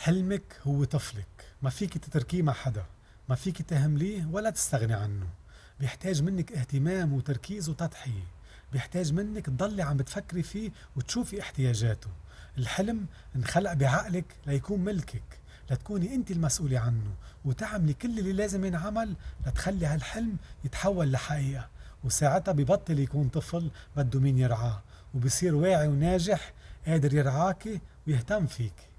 حلمك هو طفلك. ما فيك تتركيه مع حدا. ما فيك تهمليه ولا تستغني عنه. بيحتاج منك اهتمام وتركيز وتضحية. بيحتاج منك تضلي عم بتفكري فيه وتشوفي احتياجاته. الحلم انخلق بعقلك ليكون ملكك. لتكوني انت المسؤولة عنه وتعملي كل اللي لازم ينعمل لتخلي هالحلم يتحول لحقيقة. وساعتها ببطل يكون طفل بده مين يرعاه. وبصير واعي وناجح قادر يرعاكي ويهتم فيك